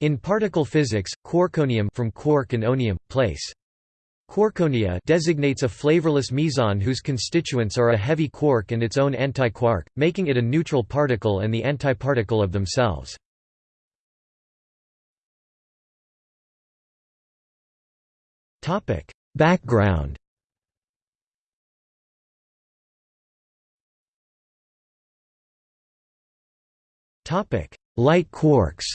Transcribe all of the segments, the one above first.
In particle physics, quarkonium from quark and onium, place. Quarkonia designates a flavorless meson whose constituents are a heavy quark and its own antiquark, making it a neutral particle and the antiparticle of themselves. Background Light quarks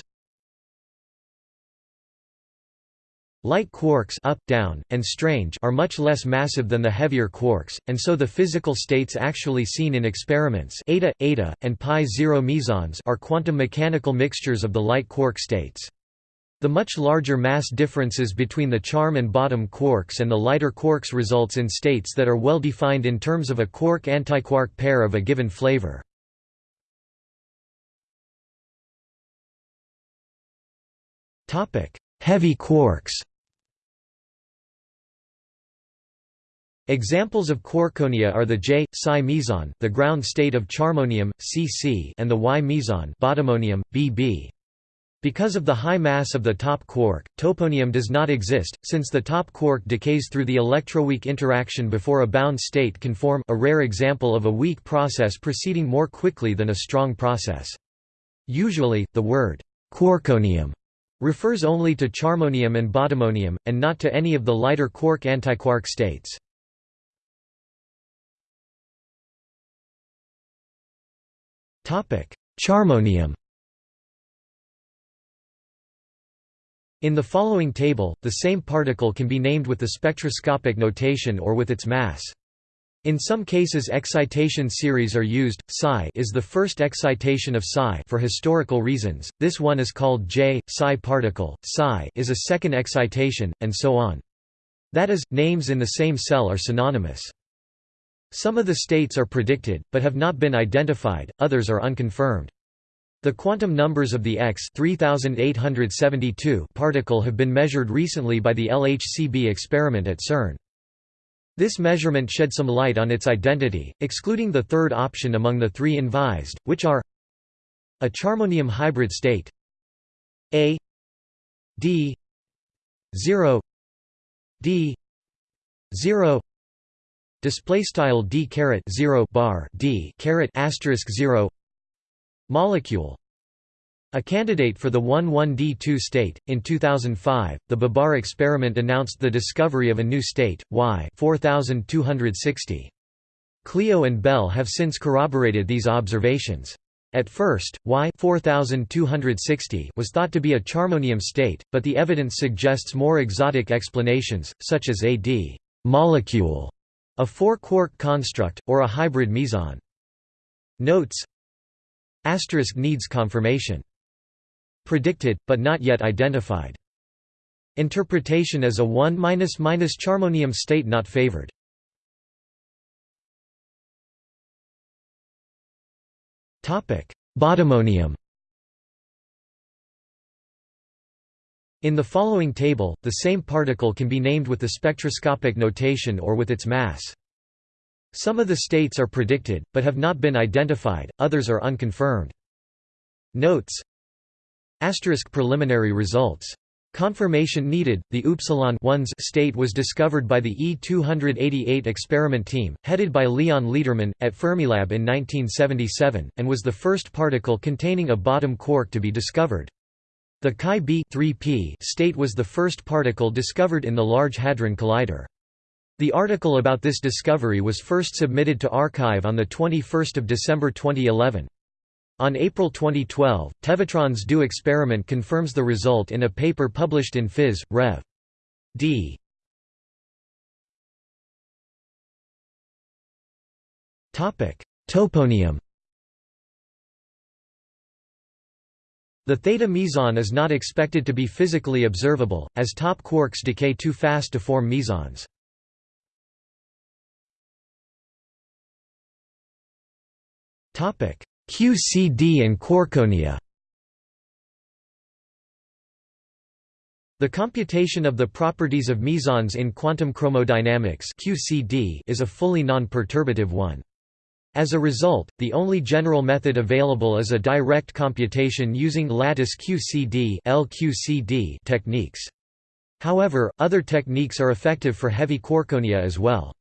Light quarks up, down, and strange are much less massive than the heavier quarks, and so the physical states actually seen in experiments eta, eta, and pi zero mesons are quantum mechanical mixtures of the light quark states. The much larger mass differences between the charm and bottom quarks and the lighter quarks results in states that are well defined in terms of a quark-antiquark pair of a given flavor. Heavy quarks Examples of quarkonia are the J, Psi meson, the ground state of charmonium, Cc, and the Y meson, bottomonium, Bb. Because of the high mass of the top quark, toponium does not exist, since the top quark decays through the electroweak interaction before a bound state can form a rare example of a weak process proceeding more quickly than a strong process. Usually, the word quarkonium refers only to charmonium and bottomonium, and not to any of the lighter quark-antiquark states. Charmonium In the following table, the same particle can be named with the spectroscopic notation or with its mass. In some cases excitation series are used. Psi is the first excitation of psi for historical reasons. This one is called J psi particle. Psi is a second excitation and so on. That is, names in the same cell are synonymous. Some of the states are predicted, but have not been identified, others are unconfirmed. The quantum numbers of the X 3872 particle have been measured recently by the LHCb experiment at CERN. This measurement shed some light on its identity, excluding the third option among the three invised, which are a charmonium hybrid state A D 0 D 0 display style d caret 0 bar d caret asterisk 0 molecule a candidate for the 11D2 state, in 2005, the Babar experiment announced the discovery of a new state, Y 4260. Cleo and Belle have since corroborated these observations. At first, Y 4260 was thought to be a charmonium state, but the evidence suggests more exotic explanations, such as a d molecule a four-quark construct, or a hybrid meson. Notes Asterisk needs confirmation. Predicted, but not yet identified. Interpretation as a 1 minus charmonium state not favored. Topic: Bottomonium In the following table, the same particle can be named with the spectroscopic notation or with its mass. Some of the states are predicted, but have not been identified, others are unconfirmed. Notes Asterisk preliminary results. Confirmation needed. The Upsilon state was discovered by the E288 experiment team, headed by Leon Lederman, at Fermilab in 1977, and was the first particle containing a bottom quark to be discovered. The Chi b 3p state was the first particle discovered in the Large Hadron Collider. The article about this discovery was first submitted to arXiv on 21 December 2011. On April 2012, Tevatron's DO experiment confirms the result in a paper published in Phys. Rev. D. Toponium The theta meson is not expected to be physically observable, as top quarks decay too fast to form mesons. QCD and quarkonia The computation of the properties of mesons in quantum chromodynamics QCD is a fully non-perturbative one. As a result, the only general method available is a direct computation using lattice QCD (LQCD) techniques. However, other techniques are effective for heavy quarkonia as well.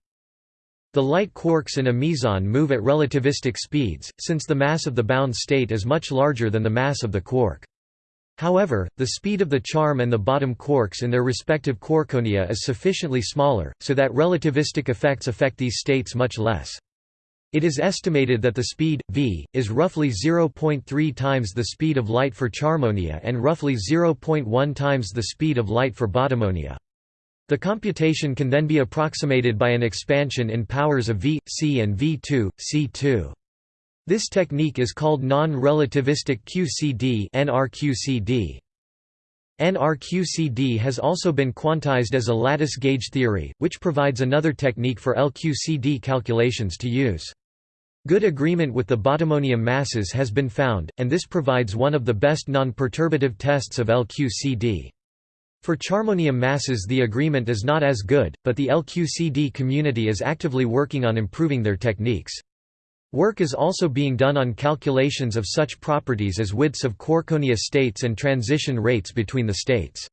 The light quarks in a meson move at relativistic speeds, since the mass of the bound state is much larger than the mass of the quark. However, the speed of the charm and the bottom quarks in their respective quarkonia is sufficiently smaller, so that relativistic effects affect these states much less. It is estimated that the speed, v, is roughly 0.3 times the speed of light for charmonia and roughly 0.1 times the speed of light for bottomonia. The computation can then be approximated by an expansion in powers of v, c and v2, c2. This technique is called non-relativistic QCD NRQCD. NRQCD has also been quantized as a lattice gauge theory, which provides another technique for LQCD calculations to use. Good agreement with the bottomonium masses has been found, and this provides one of the best non-perturbative tests of LQCD. For charmonium masses the agreement is not as good, but the LQCD community is actively working on improving their techniques. Work is also being done on calculations of such properties as widths of quarkonia states and transition rates between the states.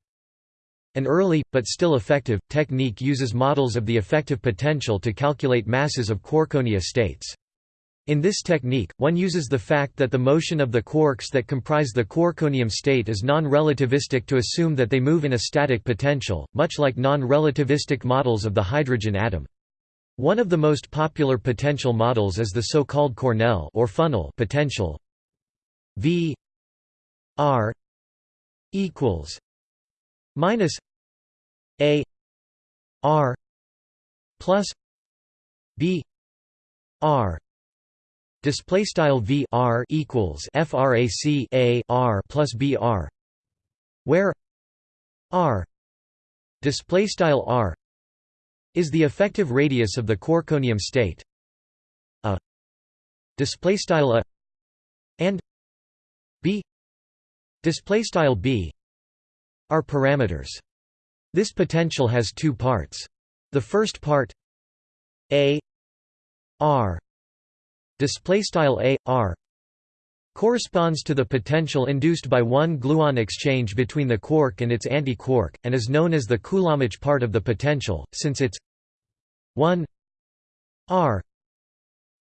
An early, but still effective, technique uses models of the effective potential to calculate masses of quarkonia states. In this technique, one uses the fact that the motion of the quarks that comprise the quarkonium state is non-relativistic to assume that they move in a static potential, much like non-relativistic models of the hydrogen atom. One of the most popular potential models is the so-called Cornell or funnel potential. V R equals minus A R plus B R Display style v r equals frac a r plus b r, where r display style r is the effective radius of the quarkonium state. A display style a and b display style b are parameters. This potential has two parts. The first part a r display style a r corresponds to the potential induced by one gluon exchange between the quark and its anti-quark and is known as the Coulombic part of the potential since its 1 r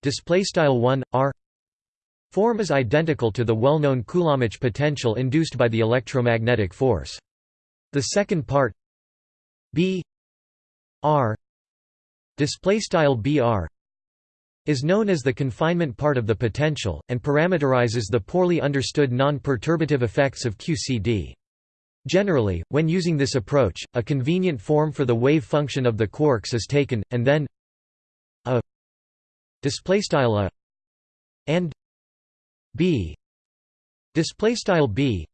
display style 1 r form is identical to the well-known Coulombic potential induced by the electromagnetic force. The second part b r display style br is known as the confinement part of the potential, and parameterizes the poorly understood non-perturbative effects of QCD. Generally, when using this approach, a convenient form for the wave function of the quarks is taken, and then a a and b b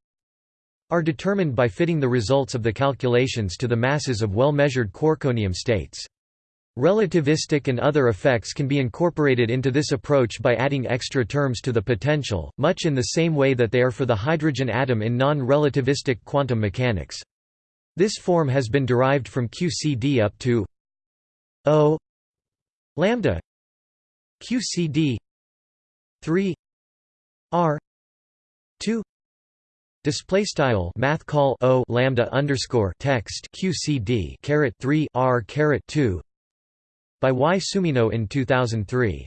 are determined by fitting the results of the calculations to the masses of well-measured quarkonium states. Relativistic and other effects can be incorporated into this approach by adding extra terms to the potential, much in the same way that they are for the hydrogen atom in non-relativistic quantum mechanics. This form has been derived from QCD up to O lambda QCD 3 R 2 Display style math call O lambda underscore text QCD caret 3 R caret 2 by Y. Sumino in 2003.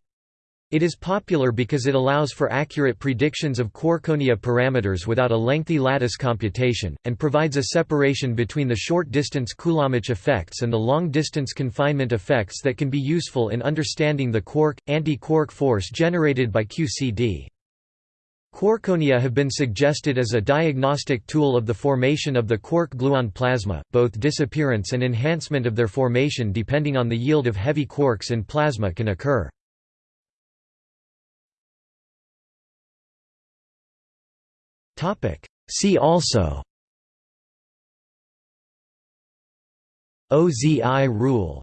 It is popular because it allows for accurate predictions of quarkonia parameters without a lengthy lattice computation, and provides a separation between the short-distance Coulombic effects and the long-distance confinement effects that can be useful in understanding the quark, anti-quark force generated by QCD. Quarkonia have been suggested as a diagnostic tool of the formation of the quark-gluon plasma, both disappearance and enhancement of their formation depending on the yield of heavy quarks in plasma can occur. See also OZI rule